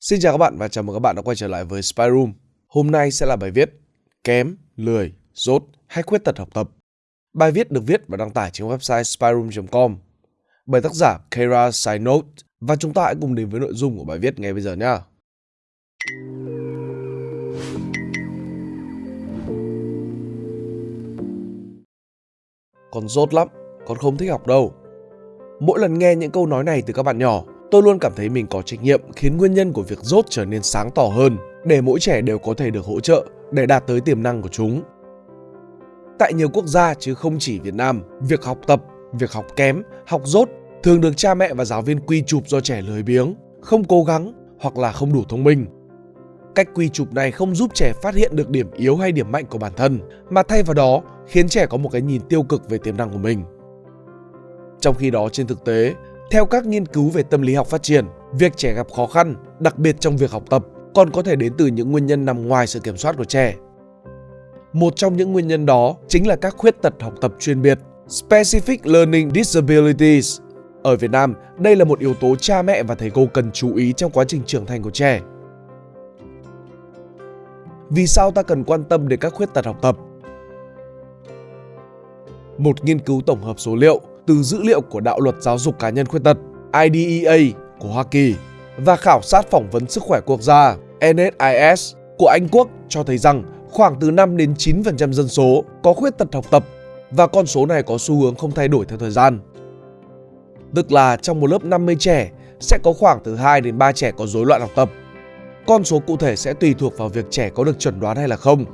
Xin chào các bạn và chào mừng các bạn đã quay trở lại với Spy Room. Hôm nay sẽ là bài viết Kém, lười, dốt hay khuyết tật học tập. Bài viết được viết và đăng tải trên website spyroom.com bởi tác giả Kara Sainot và chúng ta hãy cùng đến với nội dung của bài viết ngay bây giờ nhé. Con dốt lắm, con không thích học đâu. Mỗi lần nghe những câu nói này từ các bạn nhỏ, tôi luôn cảm thấy mình có trách nhiệm khiến nguyên nhân của việc rốt trở nên sáng tỏ hơn để mỗi trẻ đều có thể được hỗ trợ để đạt tới tiềm năng của chúng. Tại nhiều quốc gia chứ không chỉ Việt Nam, việc học tập, việc học kém, học rốt thường được cha mẹ và giáo viên quy chụp do trẻ lười biếng, không cố gắng hoặc là không đủ thông minh. Cách quy chụp này không giúp trẻ phát hiện được điểm yếu hay điểm mạnh của bản thân, mà thay vào đó khiến trẻ có một cái nhìn tiêu cực về tiềm năng của mình. Trong khi đó trên thực tế, theo các nghiên cứu về tâm lý học phát triển, việc trẻ gặp khó khăn, đặc biệt trong việc học tập, còn có thể đến từ những nguyên nhân nằm ngoài sự kiểm soát của trẻ. Một trong những nguyên nhân đó chính là các khuyết tật học tập chuyên biệt, Specific Learning Disabilities. Ở Việt Nam, đây là một yếu tố cha mẹ và thầy cô cần chú ý trong quá trình trưởng thành của trẻ. Vì sao ta cần quan tâm đến các khuyết tật học tập? Một nghiên cứu tổng hợp số liệu từ dữ liệu của Đạo luật Giáo dục Cá nhân Khuyết tật IDEA của Hoa Kỳ và khảo sát phỏng vấn sức khỏe quốc gia NSIS của Anh Quốc cho thấy rằng khoảng từ 5 đến 9% dân số có khuyết tật học tập và con số này có xu hướng không thay đổi theo thời gian. Tức là trong một lớp 50 trẻ sẽ có khoảng từ 2 đến 3 trẻ có rối loạn học tập. Con số cụ thể sẽ tùy thuộc vào việc trẻ có được chuẩn đoán hay là không.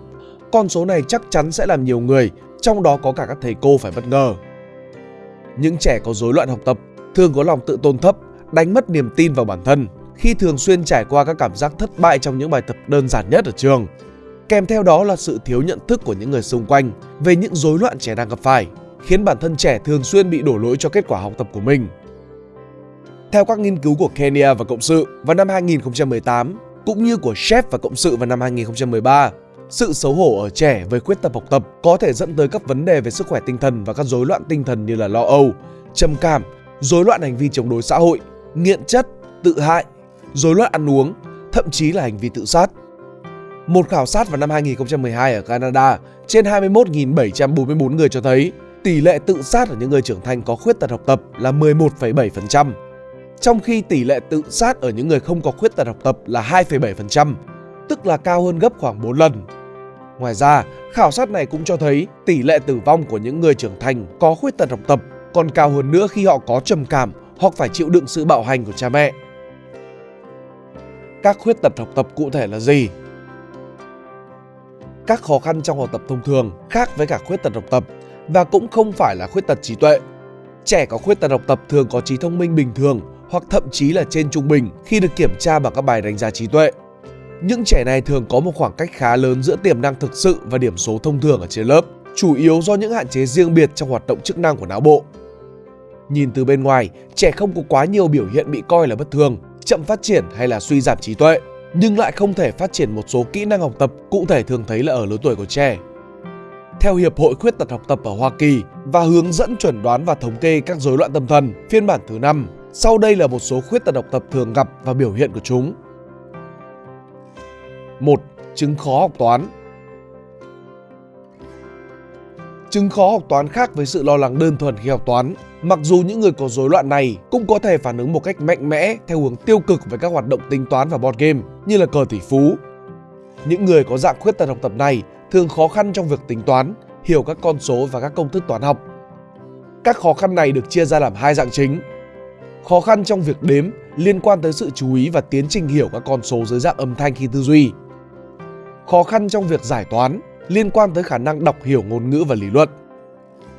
Con số này chắc chắn sẽ làm nhiều người, trong đó có cả các thầy cô phải bất ngờ. Những trẻ có rối loạn học tập thường có lòng tự tôn thấp, đánh mất niềm tin vào bản thân khi thường xuyên trải qua các cảm giác thất bại trong những bài tập đơn giản nhất ở trường. Kèm theo đó là sự thiếu nhận thức của những người xung quanh về những rối loạn trẻ đang gặp phải, khiến bản thân trẻ thường xuyên bị đổ lỗi cho kết quả học tập của mình. Theo các nghiên cứu của Kenya và Cộng sự vào năm 2018, cũng như của Chef và Cộng sự vào năm 2013, sự xấu hổ ở trẻ với khuyết tật học tập có thể dẫn tới các vấn đề về sức khỏe tinh thần và các rối loạn tinh thần như là lo âu, trầm cảm, rối loạn hành vi chống đối xã hội, nghiện chất, tự hại, rối loạn ăn uống, thậm chí là hành vi tự sát. Một khảo sát vào năm 2012 ở Canada trên 21.744 người cho thấy tỷ lệ tự sát ở những người trưởng thành có khuyết tật học tập là 11,7%, trong khi tỷ lệ tự sát ở những người không có khuyết tật học tập là 2,7%, tức là cao hơn gấp khoảng 4 lần. Ngoài ra, khảo sát này cũng cho thấy tỷ lệ tử vong của những người trưởng thành có khuyết tật học tập còn cao hơn nữa khi họ có trầm cảm hoặc phải chịu đựng sự bạo hành của cha mẹ. Các khuyết tật học tập cụ thể là gì? Các khó khăn trong học tập thông thường khác với cả khuyết tật học tập và cũng không phải là khuyết tật trí tuệ. Trẻ có khuyết tật học tập thường có trí thông minh bình thường hoặc thậm chí là trên trung bình khi được kiểm tra bằng các bài đánh giá trí tuệ. Những trẻ này thường có một khoảng cách khá lớn giữa tiềm năng thực sự và điểm số thông thường ở trên lớp, chủ yếu do những hạn chế riêng biệt trong hoạt động chức năng của não bộ. Nhìn từ bên ngoài, trẻ không có quá nhiều biểu hiện bị coi là bất thường, chậm phát triển hay là suy giảm trí tuệ, nhưng lại không thể phát triển một số kỹ năng học tập cụ thể thường thấy là ở lứa tuổi của trẻ. Theo Hiệp hội Khuyết tật học tập ở Hoa Kỳ và hướng dẫn chuẩn đoán và thống kê các rối loạn tâm thần phiên bản thứ 5, sau đây là một số khuyết tật học tập thường gặp và biểu hiện của chúng. 1. Chứng khó học toán Chứng khó học toán khác với sự lo lắng đơn thuần khi học toán. Mặc dù những người có rối loạn này cũng có thể phản ứng một cách mạnh mẽ theo hướng tiêu cực với các hoạt động tính toán và board game như là cờ tỷ phú. Những người có dạng khuyết tật học tập này thường khó khăn trong việc tính toán, hiểu các con số và các công thức toán học. Các khó khăn này được chia ra làm hai dạng chính. Khó khăn trong việc đếm liên quan tới sự chú ý và tiến trình hiểu các con số dưới dạng âm thanh khi tư duy khó khăn trong việc giải toán liên quan tới khả năng đọc hiểu ngôn ngữ và lý luận.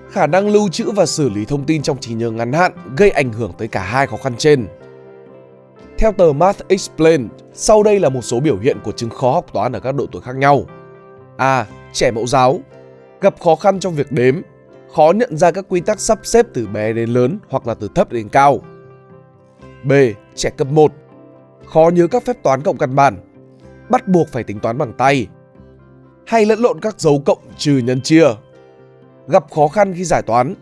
Khả năng lưu trữ và xử lý thông tin trong trí nhớ ngắn hạn gây ảnh hưởng tới cả hai khó khăn trên. Theo tờ Math Explained, sau đây là một số biểu hiện của chứng khó học toán ở các độ tuổi khác nhau. A. Trẻ mẫu giáo Gặp khó khăn trong việc đếm, khó nhận ra các quy tắc sắp xếp từ bé đến lớn hoặc là từ thấp đến cao. B. Trẻ cấp 1 Khó nhớ các phép toán cộng căn bản, bắt buộc phải tính toán bằng tay, hay lẫn lộn các dấu cộng trừ nhân chia. Gặp khó khăn khi giải toán,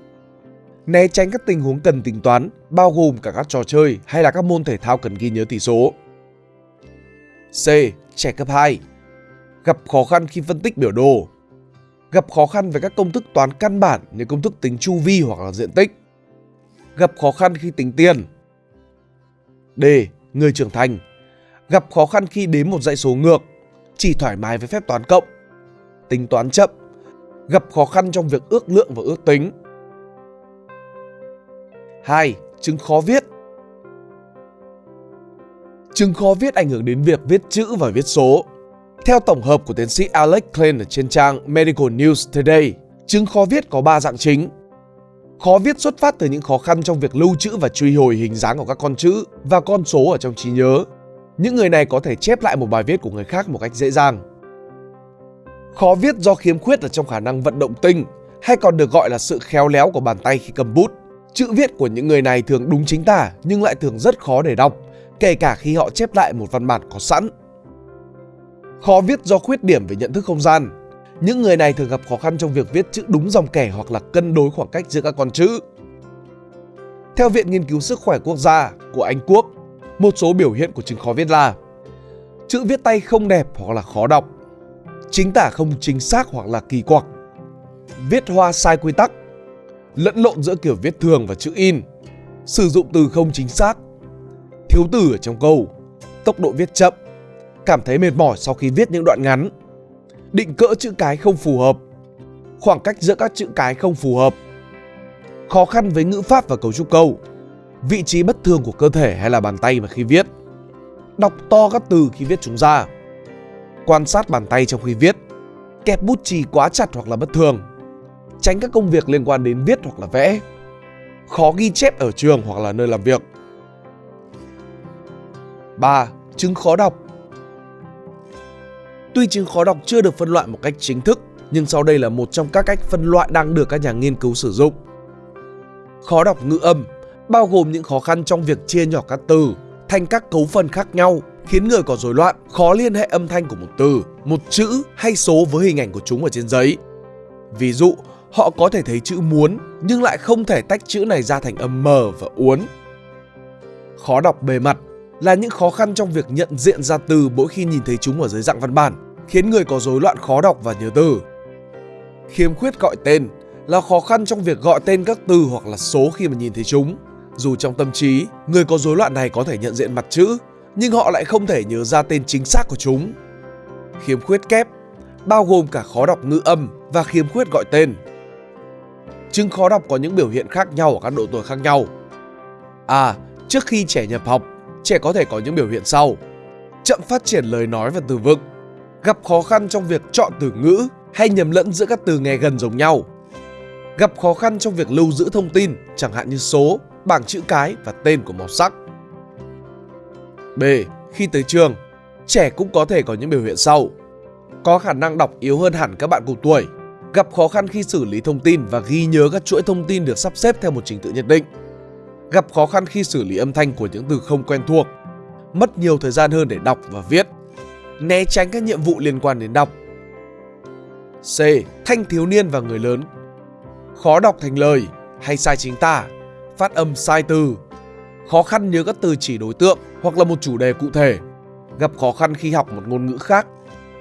né tránh các tình huống cần tính toán bao gồm cả các trò chơi hay là các môn thể thao cần ghi nhớ tỷ số. C. Trẻ cấp 2 Gặp khó khăn khi phân tích biểu đồ Gặp khó khăn về các công thức toán căn bản như công thức tính chu vi hoặc là diện tích Gặp khó khăn khi tính tiền D. Người trưởng thành Gặp khó khăn khi đếm một dãy số ngược Chỉ thoải mái với phép toán cộng Tính toán chậm Gặp khó khăn trong việc ước lượng và ước tính 2. Chứng khó viết Chứng khó viết ảnh hưởng đến việc viết chữ và viết số. Theo tổng hợp của tiến sĩ Alex Klein ở trên trang Medical News Today, chứng khó viết có 3 dạng chính. Khó viết xuất phát từ những khó khăn trong việc lưu trữ và truy hồi hình dáng của các con chữ và con số ở trong trí nhớ. Những người này có thể chép lại một bài viết của người khác một cách dễ dàng. Khó viết do khiếm khuyết ở trong khả năng vận động tinh, hay còn được gọi là sự khéo léo của bàn tay khi cầm bút. Chữ viết của những người này thường đúng chính tả nhưng lại thường rất khó để đọc, kể cả khi họ chép lại một văn bản có sẵn. Khó viết do khuyết điểm về nhận thức không gian. Những người này thường gặp khó khăn trong việc viết chữ đúng dòng kẻ hoặc là cân đối khoảng cách giữa các con chữ. Theo Viện Nghiên cứu Sức khỏe Quốc gia của Anh Quốc, một số biểu hiện của chứng khó viết là chữ viết tay không đẹp hoặc là khó đọc, chính tả không chính xác hoặc là kỳ quặc, viết hoa sai quy tắc, lẫn lộn giữa kiểu viết thường và chữ in, sử dụng từ không chính xác, thiếu từ ở trong câu, tốc độ viết chậm, cảm thấy mệt mỏi sau khi viết những đoạn ngắn, định cỡ chữ cái không phù hợp, khoảng cách giữa các chữ cái không phù hợp, khó khăn với ngữ pháp và cấu trúc câu, vị trí bất thường của cơ thể hay là bàn tay mà khi viết, đọc to các từ khi viết chúng ra, quan sát bàn tay trong khi viết, kẹp bút chì quá chặt hoặc là bất thường, tránh các công việc liên quan đến viết hoặc là vẽ, khó ghi chép ở trường hoặc là nơi làm việc. 3. Chứng khó đọc Tuy chứng khó đọc chưa được phân loại một cách chính thức, nhưng sau đây là một trong các cách phân loại đang được các nhà nghiên cứu sử dụng. Khó đọc ngữ âm bao gồm những khó khăn trong việc chia nhỏ các từ thành các cấu phần khác nhau, khiến người có rối loạn khó liên hệ âm thanh của một từ, một chữ hay số với hình ảnh của chúng ở trên giấy. Ví dụ, họ có thể thấy chữ muốn nhưng lại không thể tách chữ này ra thành âm mờ và uốn. Khó đọc bề mặt là những khó khăn trong việc nhận diện ra từ mỗi khi nhìn thấy chúng ở dưới dạng văn bản, khiến người có rối loạn khó đọc và nhớ từ. Khiếm khuyết gọi tên là khó khăn trong việc gọi tên các từ hoặc là số khi mà nhìn thấy chúng. Dù trong tâm trí, người có rối loạn này có thể nhận diện mặt chữ, nhưng họ lại không thể nhớ ra tên chính xác của chúng. Khiếm khuyết kép bao gồm cả khó đọc ngữ âm và khiếm khuyết gọi tên. Chứng khó đọc có những biểu hiện khác nhau ở các độ tuổi khác nhau. À, trước khi trẻ nhập học, trẻ có thể có những biểu hiện sau. Chậm phát triển lời nói và từ vựng, gặp khó khăn trong việc chọn từ ngữ hay nhầm lẫn giữa các từ nghe gần giống nhau. Gặp khó khăn trong việc lưu giữ thông tin, chẳng hạn như số, bảng chữ cái và tên của màu sắc. B. Khi tới trường, trẻ cũng có thể có những biểu hiện sau. Có khả năng đọc yếu hơn hẳn các bạn cùng tuổi, gặp khó khăn khi xử lý thông tin và ghi nhớ các chuỗi thông tin được sắp xếp theo một trình tự nhất định gặp khó khăn khi xử lý âm thanh của những từ không quen thuộc, mất nhiều thời gian hơn để đọc và viết, né tránh các nhiệm vụ liên quan đến đọc. C. Thanh thiếu niên và người lớn Khó đọc thành lời hay sai chính tả, phát âm sai từ, khó khăn nhớ các từ chỉ đối tượng hoặc là một chủ đề cụ thể, gặp khó khăn khi học một ngôn ngữ khác,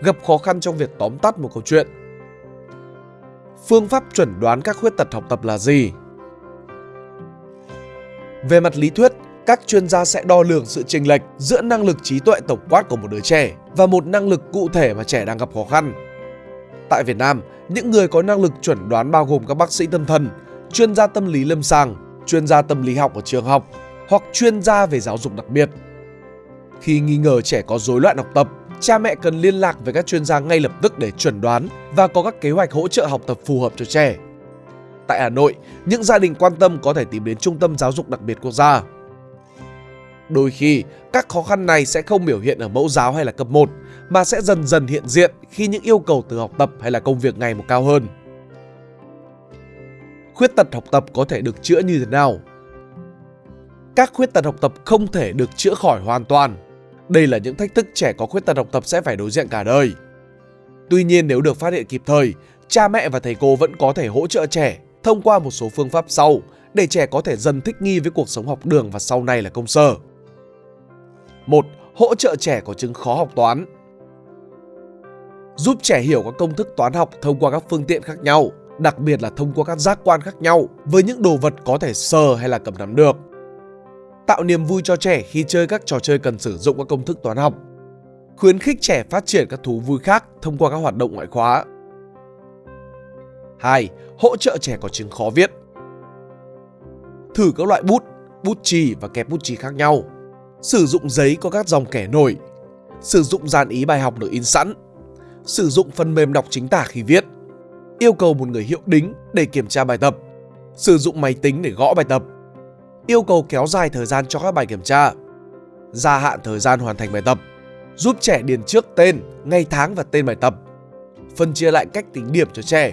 gặp khó khăn trong việc tóm tắt một câu chuyện. Phương pháp chuẩn đoán các khuyết tật học tập là gì? Về mặt lý thuyết, các chuyên gia sẽ đo lường sự chênh lệch giữa năng lực trí tuệ tổng quát của một đứa trẻ và một năng lực cụ thể mà trẻ đang gặp khó khăn. Tại Việt Nam, những người có năng lực chuẩn đoán bao gồm các bác sĩ tâm thần, chuyên gia tâm lý lâm sàng, chuyên gia tâm lý học ở trường học hoặc chuyên gia về giáo dục đặc biệt. Khi nghi ngờ trẻ có rối loạn học tập, cha mẹ cần liên lạc với các chuyên gia ngay lập tức để chuẩn đoán và có các kế hoạch hỗ trợ học tập phù hợp cho trẻ tại Hà Nội, những gia đình quan tâm có thể tìm đến Trung tâm Giáo dục Đặc biệt Quốc gia. Đôi khi, các khó khăn này sẽ không biểu hiện ở mẫu giáo hay là cấp 1, mà sẽ dần dần hiện diện khi những yêu cầu từ học tập hay là công việc ngày một cao hơn. Khuyết tật học tập có thể được chữa như thế nào? Các khuyết tật học tập không thể được chữa khỏi hoàn toàn. Đây là những thách thức trẻ có khuyết tật học tập sẽ phải đối diện cả đời. Tuy nhiên nếu được phát hiện kịp thời, cha mẹ và thầy cô vẫn có thể hỗ trợ trẻ thông qua một số phương pháp sau để trẻ có thể dần thích nghi với cuộc sống học đường và sau này là công sở. 1. hỗ trợ trẻ có chứng khó học toán. Giúp trẻ hiểu các công thức toán học thông qua các phương tiện khác nhau, đặc biệt là thông qua các giác quan khác nhau với những đồ vật có thể sờ hay là cầm nắm được. Tạo niềm vui cho trẻ khi chơi các trò chơi cần sử dụng các công thức toán học. Khuyến khích trẻ phát triển các thú vui khác thông qua các hoạt động ngoại khóa. 2. Hỗ trợ trẻ có chứng khó viết. Thử các loại bút, bút chì và kẹp bút chì khác nhau. Sử dụng giấy có các dòng kẻ nổi. Sử dụng dàn ý bài học được in sẵn. Sử dụng phần mềm đọc chính tả khi viết. Yêu cầu một người hiệu đính để kiểm tra bài tập. Sử dụng máy tính để gõ bài tập. Yêu cầu kéo dài thời gian cho các bài kiểm tra. Gia hạn thời gian hoàn thành bài tập. Giúp trẻ điền trước tên, ngày tháng và tên bài tập. Phân chia lại cách tính điểm cho trẻ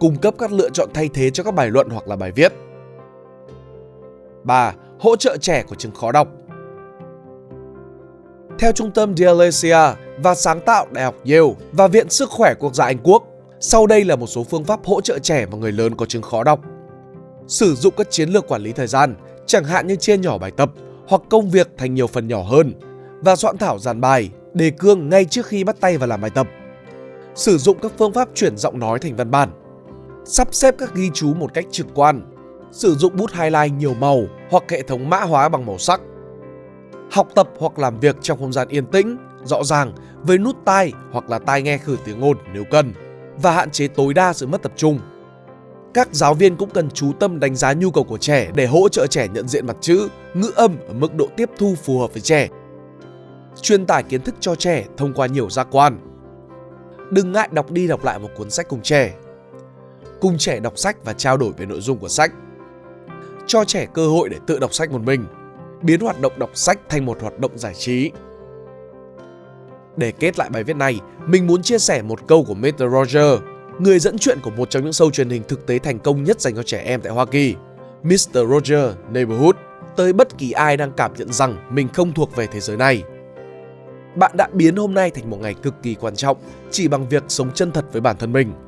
cung cấp các lựa chọn thay thế cho các bài luận hoặc là bài viết. 3. Hỗ trợ trẻ có chứng khó đọc Theo trung tâm Dyslexia và sáng tạo Đại học Yale và Viện Sức khỏe Quốc gia Anh Quốc, sau đây là một số phương pháp hỗ trợ trẻ và người lớn có chứng khó đọc. Sử dụng các chiến lược quản lý thời gian, chẳng hạn như chia nhỏ bài tập hoặc công việc thành nhiều phần nhỏ hơn và soạn thảo dàn bài, đề cương ngay trước khi bắt tay vào làm bài tập. Sử dụng các phương pháp chuyển giọng nói thành văn bản sắp xếp các ghi chú một cách trực quan, sử dụng bút highlight nhiều màu hoặc hệ thống mã hóa bằng màu sắc. Học tập hoặc làm việc trong không gian yên tĩnh, rõ ràng với nút tai hoặc là tai nghe khử tiếng ồn nếu cần và hạn chế tối đa sự mất tập trung. Các giáo viên cũng cần chú tâm đánh giá nhu cầu của trẻ để hỗ trợ trẻ nhận diện mặt chữ, ngữ âm ở mức độ tiếp thu phù hợp với trẻ. Truyền tải kiến thức cho trẻ thông qua nhiều giác quan. Đừng ngại đọc đi đọc lại một cuốn sách cùng trẻ cùng trẻ đọc sách và trao đổi về nội dung của sách. Cho trẻ cơ hội để tự đọc sách một mình, biến hoạt động đọc sách thành một hoạt động giải trí. Để kết lại bài viết này, mình muốn chia sẻ một câu của Mr. Roger, người dẫn chuyện của một trong những show truyền hình thực tế thành công nhất dành cho trẻ em tại Hoa Kỳ, Mr. Roger Neighborhood, tới bất kỳ ai đang cảm nhận rằng mình không thuộc về thế giới này. Bạn đã biến hôm nay thành một ngày cực kỳ quan trọng chỉ bằng việc sống chân thật với bản thân mình –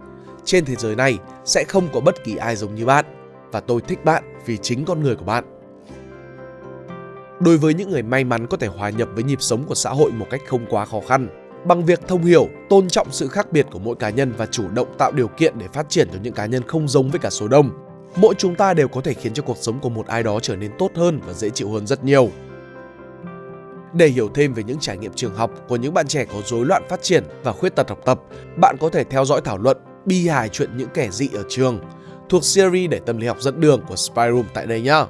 trên thế giới này sẽ không có bất kỳ ai giống như bạn và tôi thích bạn vì chính con người của bạn. Đối với những người may mắn có thể hòa nhập với nhịp sống của xã hội một cách không quá khó khăn, bằng việc thông hiểu, tôn trọng sự khác biệt của mỗi cá nhân và chủ động tạo điều kiện để phát triển cho những cá nhân không giống với cả số đông, mỗi chúng ta đều có thể khiến cho cuộc sống của một ai đó trở nên tốt hơn và dễ chịu hơn rất nhiều. Để hiểu thêm về những trải nghiệm trường học của những bạn trẻ có rối loạn phát triển và khuyết tật học tập, bạn có thể theo dõi thảo luận bi hài chuyện những kẻ dị ở trường thuộc series để tâm lý học dẫn đường của Spyroom tại đây nhé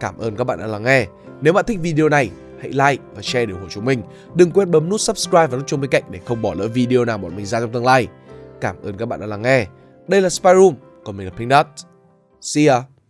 Cảm ơn các bạn đã lắng nghe. Nếu bạn thích video này, hãy like và share để ủng hộ chúng mình. Đừng quên bấm nút subscribe và nút chuông bên cạnh để không bỏ lỡ video nào bọn mình ra trong tương lai. Cảm ơn các bạn đã lắng nghe. Đây là Spyroom còn mình là Pink Dot. See ya!